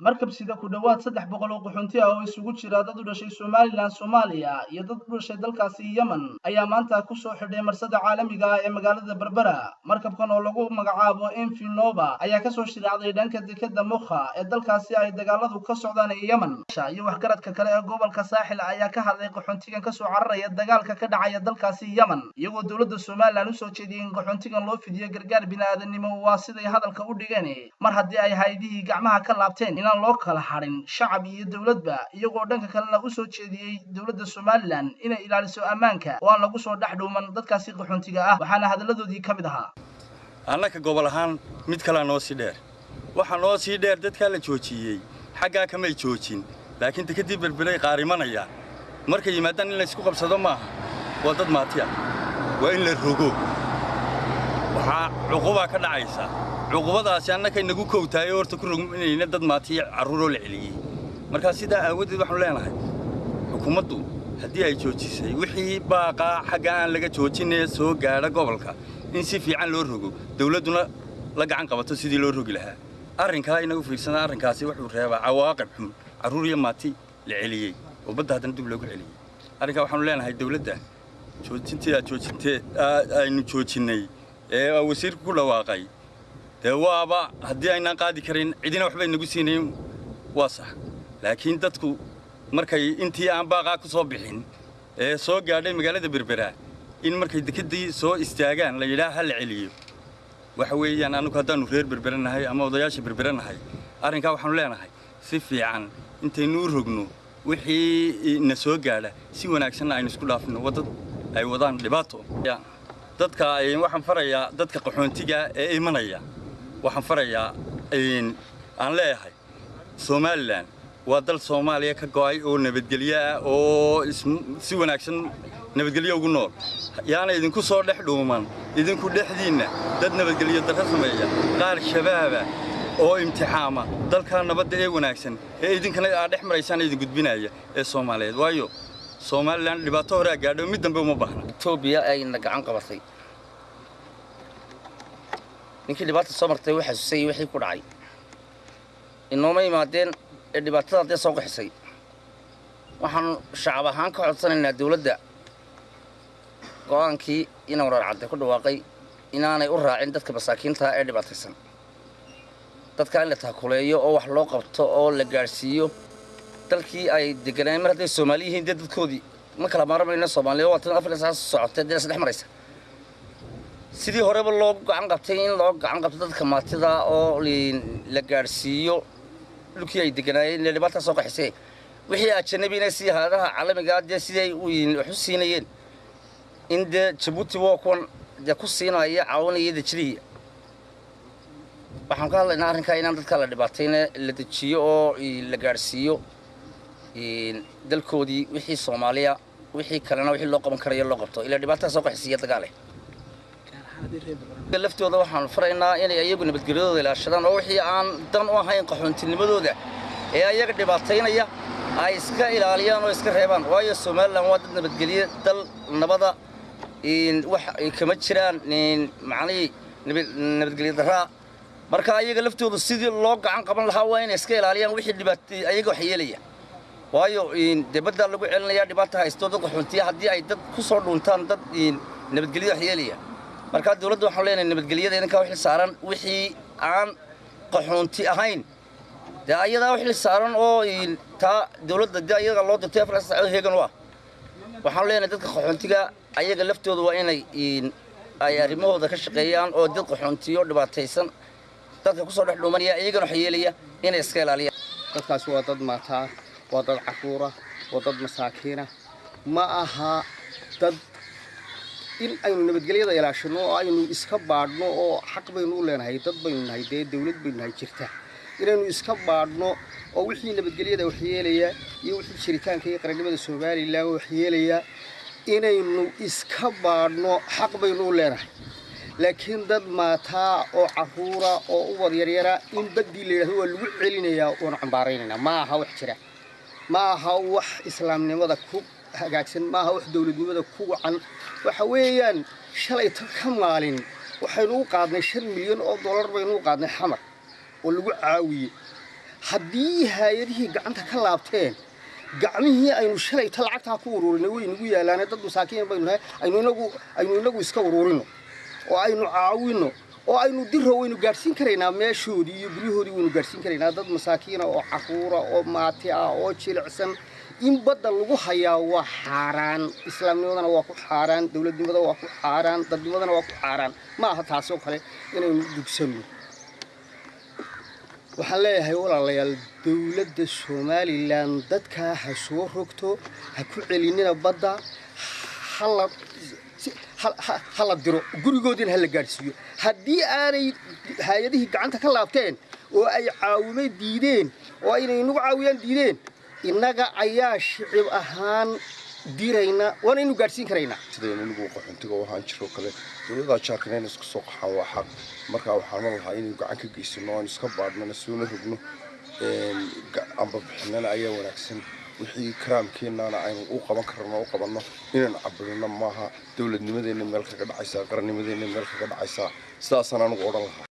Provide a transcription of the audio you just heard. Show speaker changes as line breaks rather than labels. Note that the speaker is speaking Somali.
markab sida ku dhowaad saddex boqol oo qaxoonti ah oo isugu jira dad u dhashay somalilan soomaaliya iyo dad u dhashay dalkaasi yemen ayaa maanta ku soo xidhay marsada caalamiga ah ee magaalada berbera. Markabkan oo lagu magacaabo enfinova ayaa ka soo shiraacday dhanka dekeda mukha ee dalkaasi ay dagaaladu ka socdaan ee yemen. Iyo waxgaradka kale ee gobolka saaxil ayaa ka hadlay qaxoontigan ka soo cararaya dagaalka ka dhacaya dalkaasi yemen iyagoo dowladda somalilan u soo jeediyey in qaxoontigan loo fidiyo gargaar bini'aadanimo. Waa siday hadalka u dhigeen mar haddii ay haydihii gacmaha ka laabteen inaan loo kala hadhin shacab iyo dowladba iyagoo dhanka kalena u soo jeediyey dowladda somalilan inay ilaaliso ammaanka. Oo aan lagu soo dhex dhuuman dadkaasi qaxoontiga ah waxaana hadalladoodii ka mid ahaa.
Annaka gobol ahaan mid kalea noo sii dheer. Waxaa noo sii dheer dadkaa la joojiyey xaggaa kamay joojin. Laakiin dekadii berberay qaarimanaya. Markay yimaadaan in laysku qabsado maaha waa dad maati ah waa in la rogo. Waxaa cuqubaa ka dhacaysa cuqubadaasi annakay nagu kowtahay horta ku rogminayna dad maatiya carruuroo la celiyey markaa sidaa aawadeed waxaanu leenahay xukuumaddu haddii ay joojisay wixii baaqaa xagga aan laga joojinee soo gaadha gobolka in si fiican loo rogo dawladduna la gacan qabato sidii loo rogi lahaa. Arrinkaa inagu fiirsana arrinkaasi wuxuu reebaa cawaaqib xun carruur iyo maati la celiyey oo badda haddana dib loogu celiyey arrinkaa waxaanu leenahay dawladda joojintii aad joojintee aynu joojinnay ee wasiirku ku dhawaaqay dee waaba haddii aynaan qaadi karin cidina waxba inagu siinayn waa sax. Laakiin dadku markay intii aan baaqaa ku soo bixin ee soo gaadhay magaalada berbera in markay dekeddii soo istaagaan la yidhaah ha la celiyo. Waxa weeyaan annugu haddaannu reer berbera nahay ama odayaasha berbera nahay arrinkaa waxaanu leenahay si fiican intaynu u rogno wixii na soo gaadha si wanaagsanna aynu isku dhaafno waddad ay wadaan dhibaato. Dadka waxaan farayaa dadka qaxoontiga ee imanaya waxaan farayaa aan leeyahay. Somalilan waa dal soomaaliya ka go'ay oo nabadgelyo ah oo si wanaagsan nabadgelyo ugu nool. Yaana idinku soo dhex dhuuman idinku dhexdiinna dad nabadgelyo darro sameeya. Qaar shabaaba oo imtixaama dalkaa nabadda ee wanaagsan ee idinkana aad dhex maraysaan idin gudbinaya ee soomaaliyeed. Waayo somalilan dhibaato hore a gaadho mid dambe uma baahna.
Etoobiya ayna gacan qabatay ninkii dhibaata soo martay wuu xasuusay wixii ku dhacay. Inooma yimaadeen ee dhibaatada haddee soo qaxisay waxaanu shacab ahaan ka codsanaynaa dawladda go'aankii ina warar cadde ku dhawaaqay inaanay u raacin dadka masaakiintaha ee dhibaataysan. Dadka in la taakuleeyo oo wax loo qabto oo la gaadhsiiyo dalkii ay deganaayen mar hadday soomaali yihiin dee dadkoodii. Ma kala maaramayno soomaaliya? Waa tan afar saas socotay dee isdhex maraysa sidii horeba loo gacan qabtay in loo gacan qabto dadka maatida oo la gaadhsiiyo dhulkii ay deganaayeen dhibaataa soo qaxisee wixii ajanabiina si haadaha caalamigaa dee siday wax u siinayeen in dee jabuuti waa kuwan dee ku siinaya caawinaya dejinaya waxaan ka hadlaynaa arrinkaa inaan dadka la dhibaatayna la dejiyo oo la gaadhsiiyo dalkoodii wixii soomaaliya wixii kalena wixii loo qaban karayo loo qabto ilaa dhibaataa soo qaxisiiya dagaale laftooda waxaanu faraynaa inay ayagu nabadgelyadooda ilaashadaan oo wixii aan dan u ahayn qaxoontinnimadooda ee ayaga dhibaataynaya ay iska ilaaliyaan oo iska reebaan. Waayo somalilan waa dad nabadgelye dal nabada wax kama jiraan macnihii nabadgelye daraa marka ayaga laftooda sidii loo gacan qaban lahaa waa inay iska ilaaliyaan wixii dhibaatay ayaga wax yeelaya. Waayo dee lagu celinayaa dhibaata haysto dad qaxoontiya haddii ay dad ku soo dhuuntaan dad nabadgelyo wax yeelaya markaa dawladda waxaan leenahay nabadgelyada idinkaa wixii saaran wixii aan qaxoonti ahayn. Dee ayadaa wixii saaran oo taa dawladda dee ayaga loo dirtay afar saacadood heegan u ah waxaan leenahay dadka qaxoontiga ayaga laftooda waa inay ay arrimahooda ka shaqeeyaan oo dad qaxoontiyo dhibaataysan. Dadka ku soo dhex dhuumanaya iyagana wax yeelaya inay iska ilaaliyaan.
Dadkaas waa dad maataa waa dad caruura waa dad masaakiina. Ma aha dad in aynu nabadgelyada ilaashano oo aynu iska baadhno oo xaq baynu u leenahay dad baynu nahay dee dawlad baynu nahay jirta. Inaynu iska baadhno oo wixii nabadgelyada waxyeelaya iyo wixii jiritaanka iyo qarannimada somalilan waxyeelaya inaynu iska baadhno xaq baynu u leenahay. Laakiin dad maataa oo caruura oo u wadyaryaraa in baddii la yidhahdo waa lagu celinayaa waanu cambaaraynaynaa. Ma aha wax jira. Ma aha wax islaamnimada ku hagaagsan ma aha wax dawladnimada ku wacan. Waxa weeyaan shalay tan ka maalin waxaynu u qaadnay shan milyan oo dollar baynu u qaadnay xamar oo lagu caawiyey haddii hay'adihii gacanta ka laabteen gacmihii aynu shalayta lacagtaa ku ururinay way nagu yaalaane dad masaakiin baynu nahay aynu inagu aynu inagu iska ururino oo aynu caawino oo aynu diro waynu gaadhsiin karaynaa meeshoodii iyo guryahoodii waynu gaadhsiin karaynaa dad masaakiina oo caquura oo maati ah oo jilicsan in badda lagu hayaa waa xaaraan. Islaamnimadana waa ku xaaraan dowladnimada waa ku xaaraan dadnimadana waa ku xaaraan. Ma aha taasi oo kale inaynu dugsanno waxaan leeyahay walaalayaal dowladda somalilan dadkaa ha soo rogto ha ku celinina badda hala hala diro gurigoodiina hala gaadhsiiyo. Haddii aanay hay'adihii gacanta ka laabteen oo ay caawimo diideen oo aynay inagu caawiyaan diideen innaga ayaa shicib ahaan dirayna waana inu gaadhsiin karaynaa
sidaynu inigu qaxoontiga u ahaan jiroo kale? Dowladaa jaarkan inay isku soo qaxaan waa xaq. Markaa waxaan ma iska baadhnana soona rogno amba bixinana ayaa wanaagsan. Wixii karaamkeennaana aynu qabanno inaynu cabirino maaha. Dowladnimadeenna meel kaga dhacaysaa meel kaga dhacaysaa. Sidaasaan anugu odhan lahaa